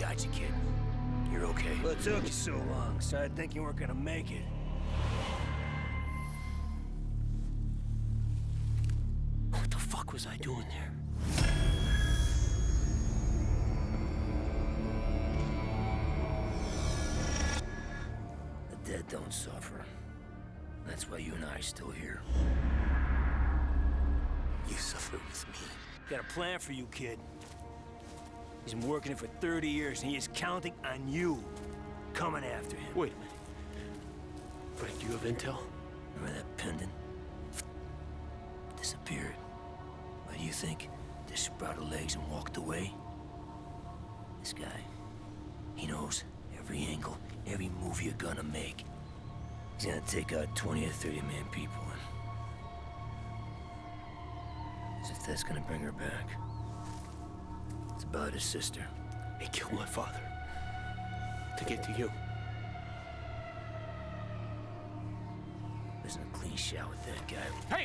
got you, kid. You're okay. It took you so long? Started thinking you weren't gonna make it. What the fuck was I doing there? The dead don't suffer. That's why you and I are still here. You suffer with me. Got a plan for you, kid. He's been working it for 30 years, and he is counting on you coming after him. Wait a minute. Frank, do you have intel? Remember that pendant? Disappeared. Why do you think? Just sprouted legs and walked away? This guy, he knows every angle, every move you're gonna make. He's gonna take out 20 or 30 man people and... As if that's gonna bring her back. About his sister. He killed my father. To get to you. Isn't a clean shot with that guy. Hey!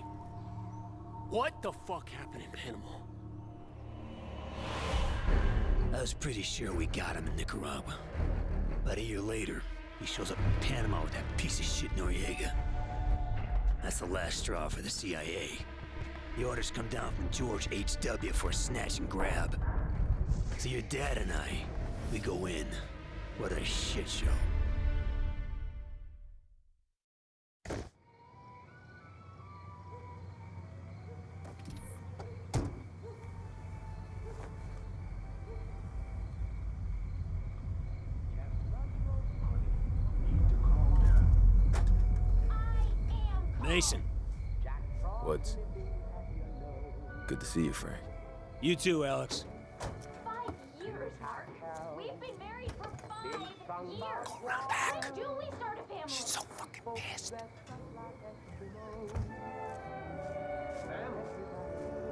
What the fuck happened in Panama? I was pretty sure we got him in Nicaragua. About a year later, he shows up in Panama with that piece of shit Noriega. That's the last straw for the CIA. The orders come down from George H.W. for a snatch and grab. So your dad and I, we go in. What a shit show. Mason, What's... Good to see you, Frank. you too, Alex. Five years. Go around back. Do we start a family? She's so fucking pissed.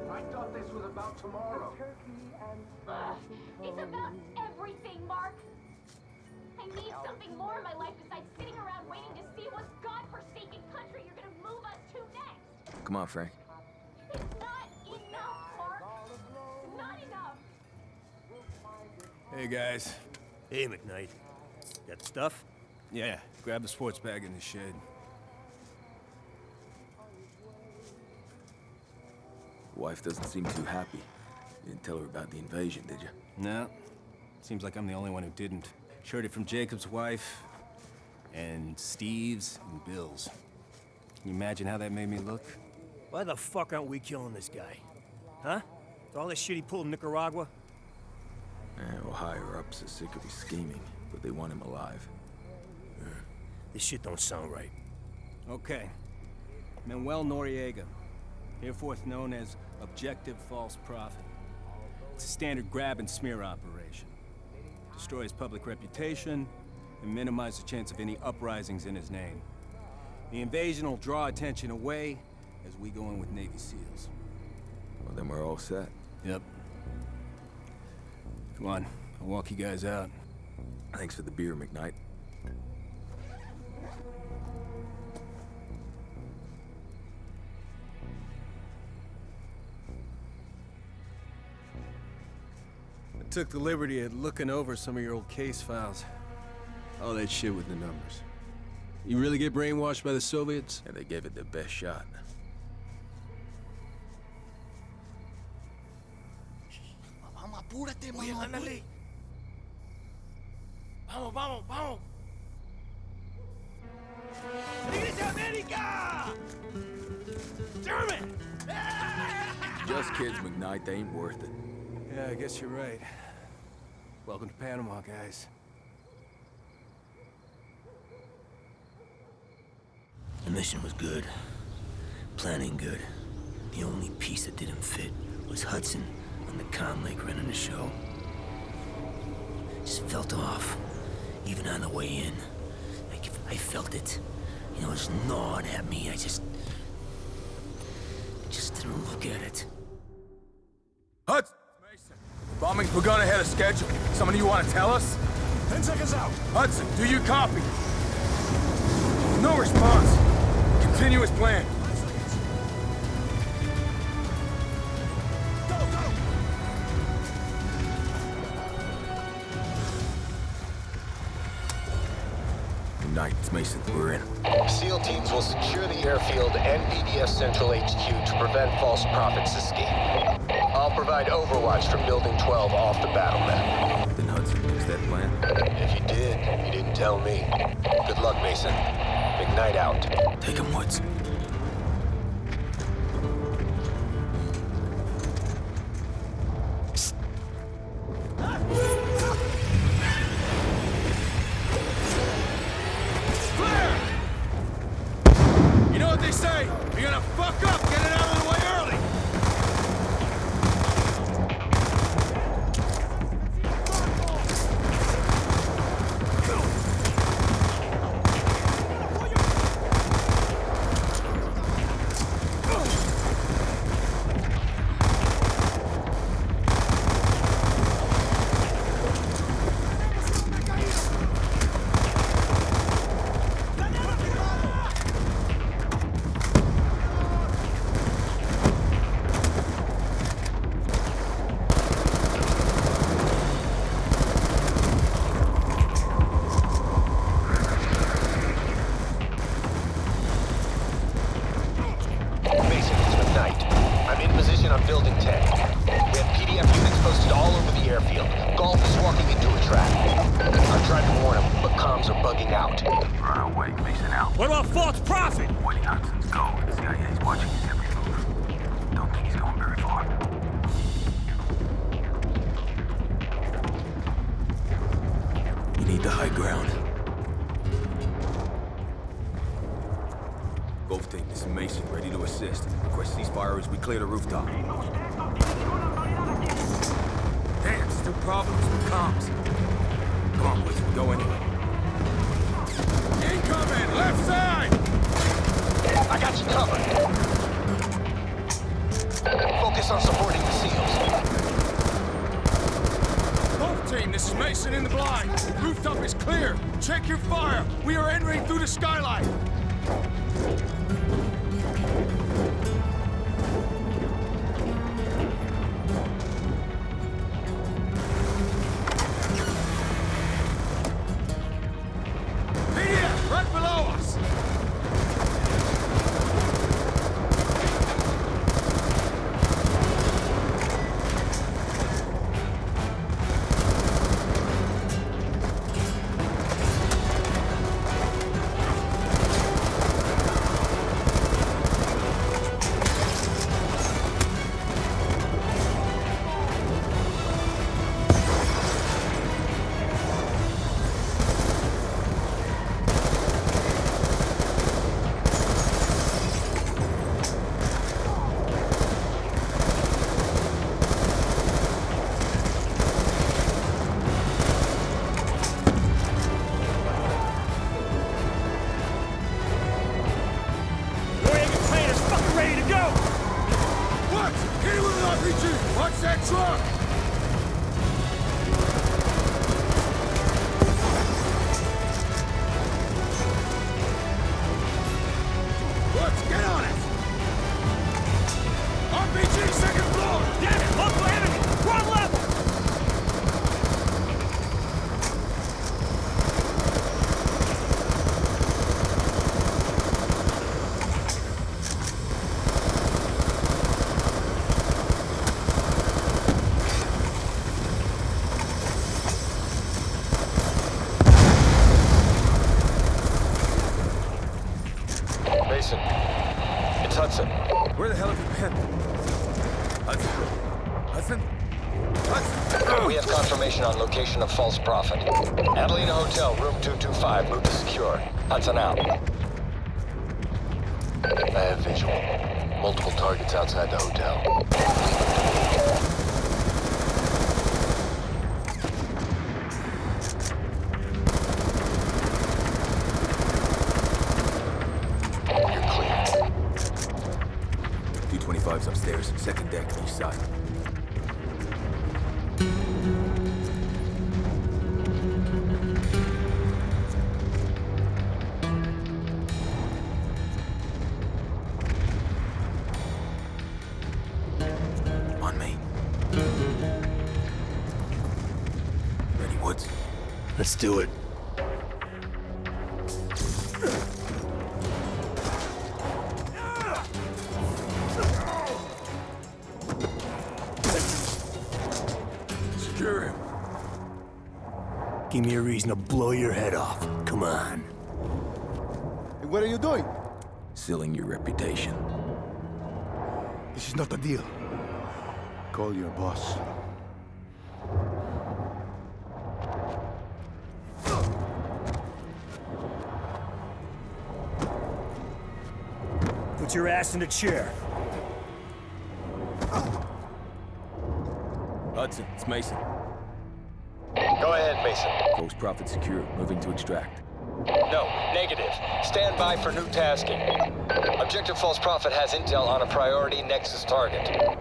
I thought this was about tomorrow. Ugh, it's about everything, Mark. I need something more in my life besides sitting around waiting to see what godforsaken country you're gonna move us to next. Come on, Frank. It's not enough, Mark. Not enough. Hey guys. Hey, McKnight. Got stuff? Yeah, grab the sports bag in the shed. Wife doesn't seem too happy. You didn't tell her about the invasion, did you? No. Seems like I'm the only one who didn't. Heard it from Jacob's wife, and Steve's, and Bill's. Can you imagine how that made me look? Why the fuck aren't we killing this guy? Huh? With all this shit he pulled in Nicaragua? Eh, well, higher-ups are sick of his scheming, but they want him alive. This shit don't sound right. Okay. Manuel Noriega, hereforth known as Objective False Prophet. It's a standard grab and smear operation. Destroy his public reputation and minimize the chance of any uprisings in his name. The invasion will draw attention away as we go in with Navy SEALs. Well, then we're all set. Yep. Come on, I'll walk you guys out. Thanks for the beer, McKnight. I took the liberty of looking over some of your old case files. All that shit with the numbers. You really get brainwashed by the Soviets? And they gave it their best shot. Vamos, apúrate, Oye, ándale. Vamos, vamos, vamos. ¡Iglesia América! German! Just kids, McKnight. They ain't worth it. Yeah, I guess you're right. Welcome to Panama, guys. The mission was good. Planning good. The only piece that didn't fit was Hudson on the comm lake running the show. Just felt off, even on the way in. Like, I felt it. You know, just gnawing at me. I just... Just didn't look at it. Hudson! Bombing's begun ahead of schedule. Somebody you want to tell us? Ten seconds out. Hudson, do you copy? No response. Continue as Mason. We're in. SEAL teams will secure the airfield and BDS Central HQ to prevent false prophets' escape. I'll provide overwatch from Building 12 off the battle map. Then Hudson makes that plan. If you did, you didn't tell me. Good luck, Mason. McKnight out. Take him, Woods. Comms are bugging out. Run away, Mason out. What about false prophet? Woody Hudson's go. The CIA's watching his every move. Don't think he's going very far. You need the high ground. Golf team, this is Mason, ready to assist. Request ceasefire as we clear the rooftop. Damn, still problems with comms. Come on, Woods, go anyway. Incoming! Left side! I got you covered. Focus on supporting the SEALs. Golf team, this is Mason in the blind. Rooftop is clear. Check your fire. We are entering through the skylight. We have confirmation on location of false prophet. Adelina Hotel, room 225, move to secure. Hudson out. I have visual. Multiple targets outside the hotel. Let's do it. Secure him. Give me a reason to blow your head off. Come on. Hey, what are you doing? Sealing your reputation. This is not a deal. Call your boss. Your ass in a chair. Hudson, it's Mason. Go ahead, Mason. False Prophet secure. Moving to extract. No, negative. Stand by for new tasking. Objective False Prophet has intel on a priority Nexus target.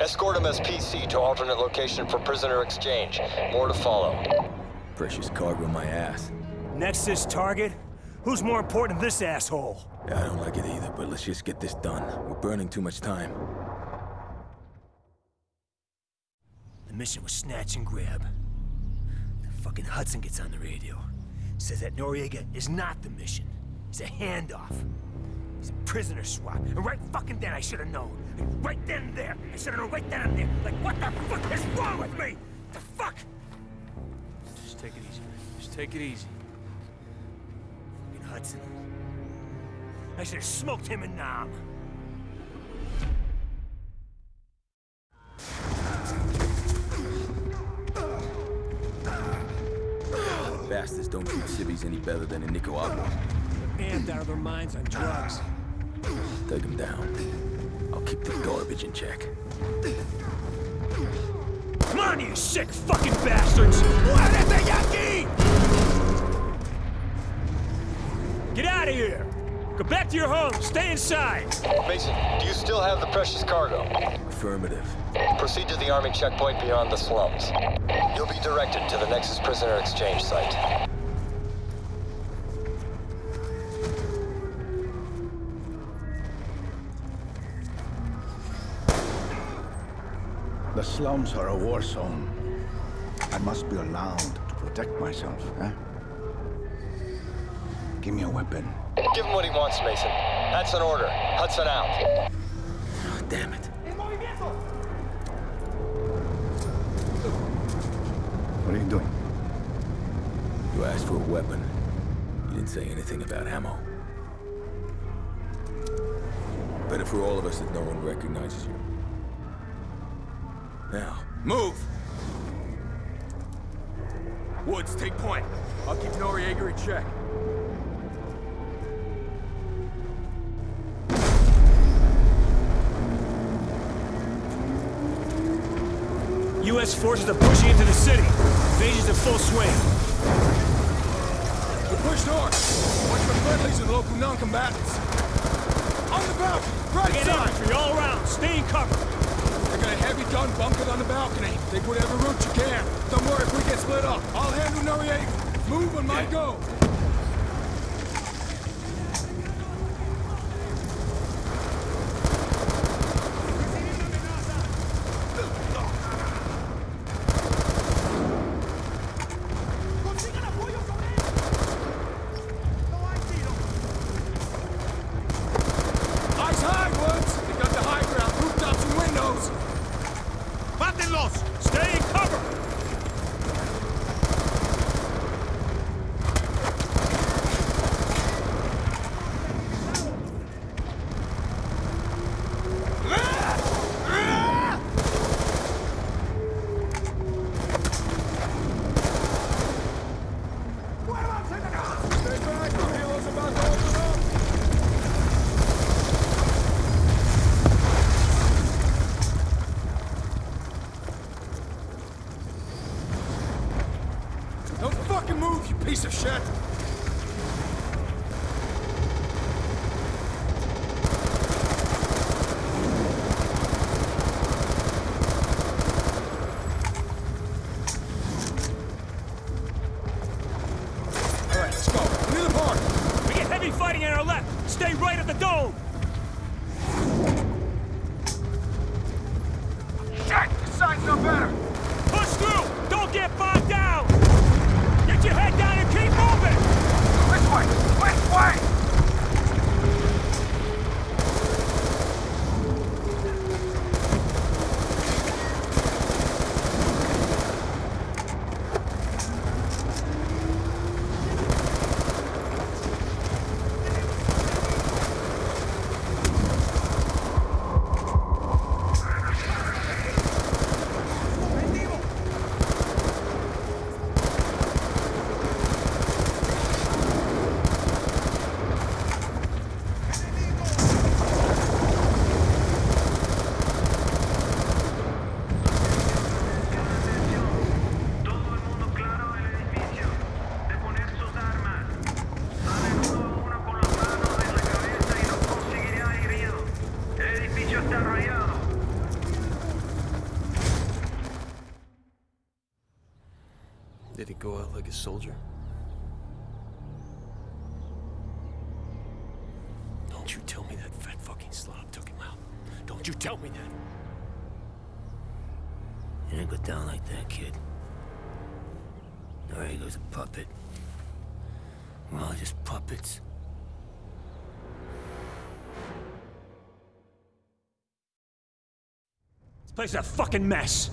Escort him as PC to alternate location for prisoner exchange. More to follow. Precious cargo in my ass. Nexus target? Who's more important than this asshole? Yeah, I don't like it either, but let's just get this done. We're burning too much time. The mission was snatch and grab. The fucking Hudson gets on the radio. Says that Noriega is not the mission. It's a handoff. It's a prisoner swap. And right fucking then I should have known. Like, right then and there. I should have known right then and there. Like, what the fuck is wrong with me? The fuck? Just take it easy. Just take it easy. I should have smoked him in Nam. Bastards don't treat civvies any better than in Nicaragua. Amped out of their minds on drugs. Take them down. I'll keep the garbage in check. Come on, you sick fucking bastards! Muérete, Yankee! Get out of here! Go back to your home. Stay inside. Mason, do you still have the precious cargo? Affirmative. Proceed to the army checkpoint beyond the slums. You'll be directed to the Nexus prisoner exchange site. The slums are a war zone. I must be allowed to protect myself, eh? Give me a weapon. Give him what he wants, Mason. That's an order. Hudson out. Oh, damn it. What are you doing? You asked for a weapon. You didn't say anything about ammo. Better for all of us that no one recognizes you. Now, move! Woods, take point. I'll keep Noriega in check. U.S. forces are pushing into the city. Invasion's in full swing. We push north. Watch for friendlies and local non-combatants. On the balcony, right Get side. infantry all around. Stay in cover. They got a heavy gun bunkered on the balcony. Take whatever route you can. Don't worry if we get split up. I'll handle Noriega. Move on my go. Eyes high, Woods. They got the high ground, rooftops and windows. In! Stay back, the helo's about to open up. Don't fucking move, you piece of shit! All right, let's go. Near the park. We get heavy fighting on our left. Stay right at the dome. Shit! This side's no better. Push through. Don't get bogged down. Get your head down and keep moving. Did he go out like a soldier? Don't you tell me that fat fucking slob took him out. Don't you tell me that. It didn't go down like that, kid. Noriega's a puppet. We're all just puppets. This place is a fucking mess.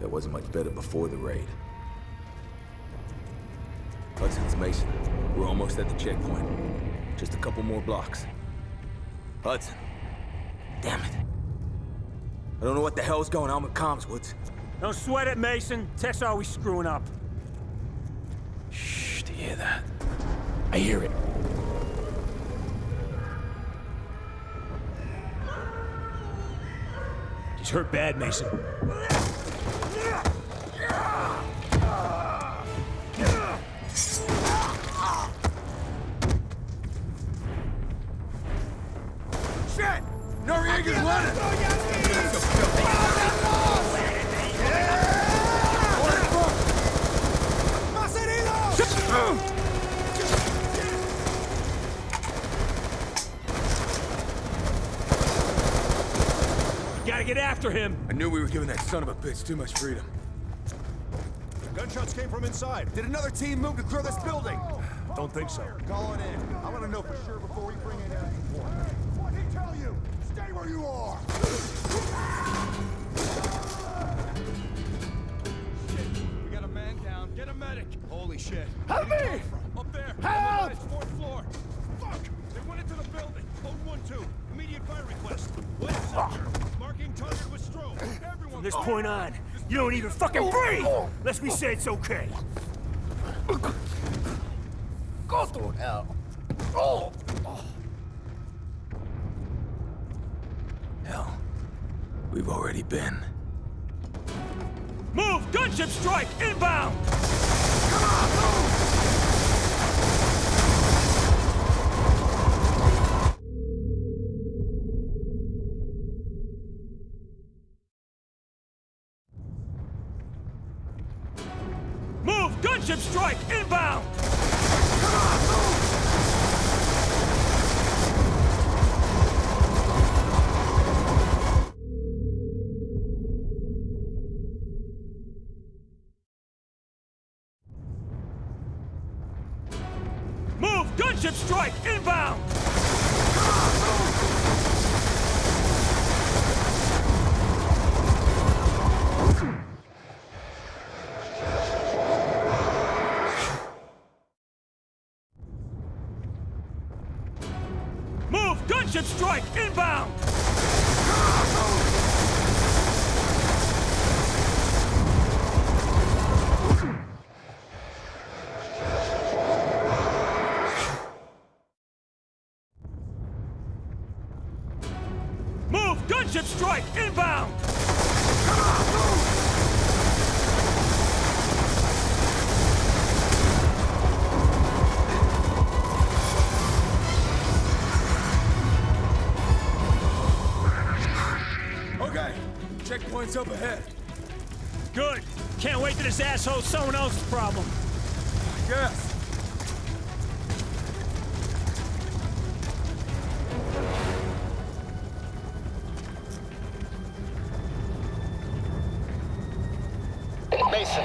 It wasn't much better before the raid. Hudson's Mason. We're almost at the checkpoint. Just a couple more blocks. Hudson. Damn it. I don't know what the hell's going on with comms, Woods. Don't sweat it, Mason. Tech's always screwing up. Shh, do you hear that? I hear it. Hurt bad, Mason. Shit! Noriega's running! Gotta get after him. I knew we were giving that son of a bitch too much freedom. Gunshots came from inside. Did another team move to clear this building? Don't think so. Call it in. I want to know for sure before we bring in any support. What'd he tell you? Stay where you are! We got a man down. Get a medic. Holy shit. Help me! Up there. Help! Fourth floor. Fuck! They went into the building. Code 1-2. Immediate fire request. West sector. Marking target with strobe. Everyone From this point on, you don't even fucking breathe! Unless we say it's okay. Go through hell. Oh! Hell. We've already been. Move! Gunship strike! Inbound! Come on, move! Strike! Inbound! Good. Can't wait till this asshole's someone else's problem. Yes. Mason,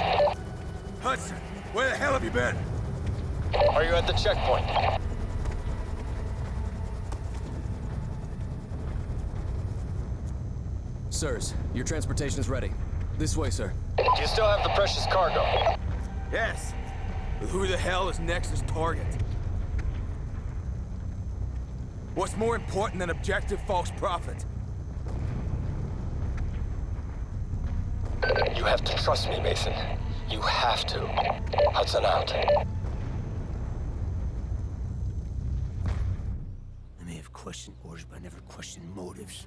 Hudson, where the hell have you been? are you at the checkpoint? Sirs, your transportation is ready. This way, sir. Do you still have the precious cargo? Yes. But who the hell is Nexus' target? What's more important than objective false prophet? You have to trust me, Mason. You have to. Hudson out. I may have questioned orders, but I never questioned motives.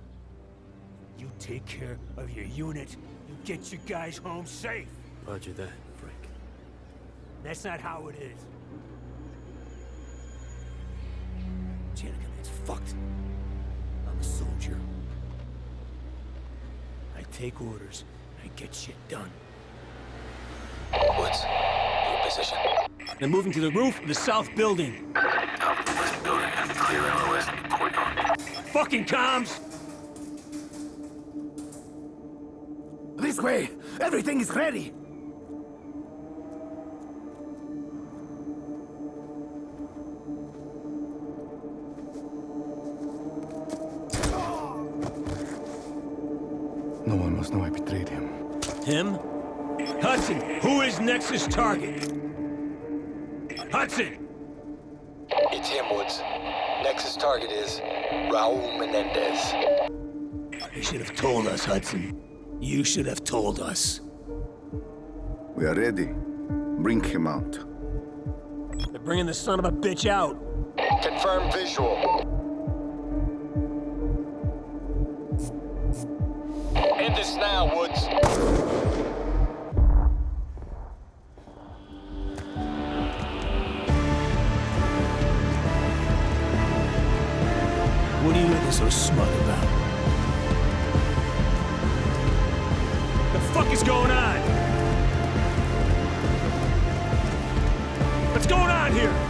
You take care of your unit. You get your guys home safe. Roger that, Frank. That's not how it is. Janica, it's fucked. I'm a soldier. I take orders. I get shit done. Woods, your position. They're moving to the roof of the south building. Top of the west building clear in the west corridor. Fucking comms! This way! Everything is ready! No one must know I betrayed him. Him? Hudson, who is Nexus target? Hudson! It's him, Woods. Nexus target is Raul Menendez. You should have told us, Hudson. You should have told us. We are ready. Bring him out. They're bringing the son of a bitch out. Confirm visual. Fuck is going on? What's going on here?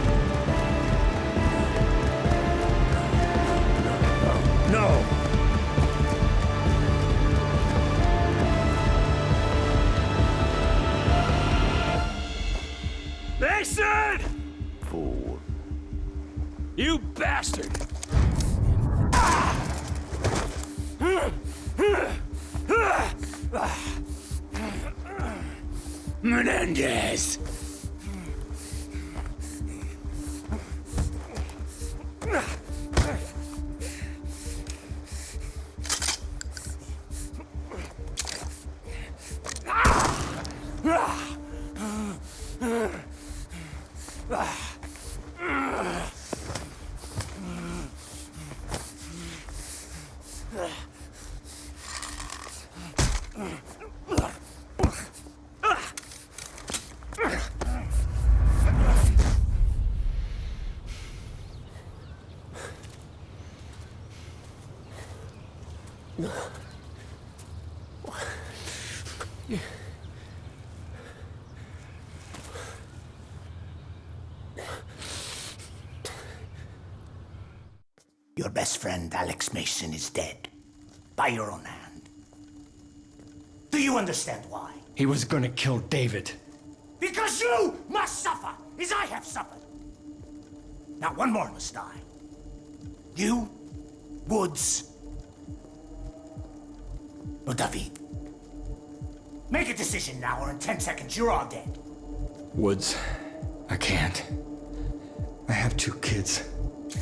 Your best friend, Alex Mason, is dead. By your own hand. Do you understand why? He was gonna kill David. Because you must suffer, as I have suffered. Now one more must die. You, Woods, or David. Make a decision now, or in ten seconds you're all dead. Woods, I can't. I have two kids.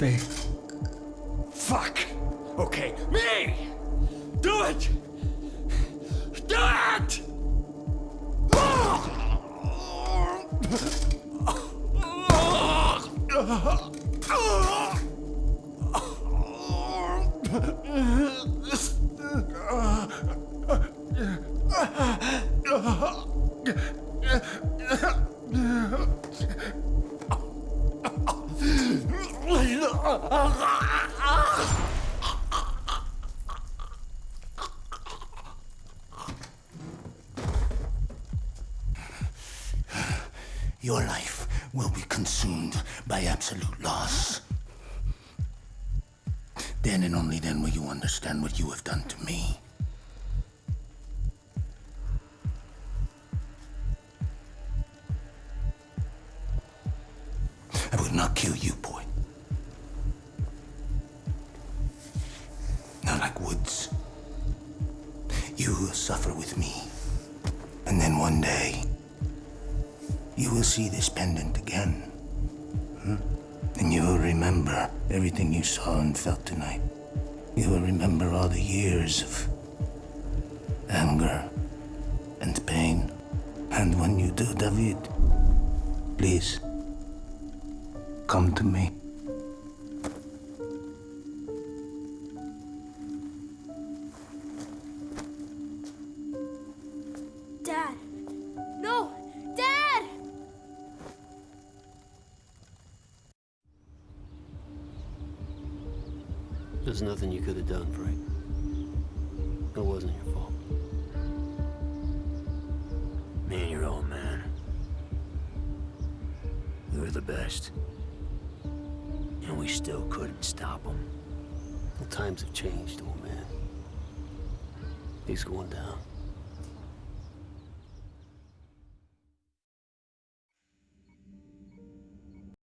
They... Fuck! Okay, me! Do it! Do it! Ah! Your life will be consumed by absolute loss. Then and only then will you understand what you have done to me. And when you do, David, please, come to me.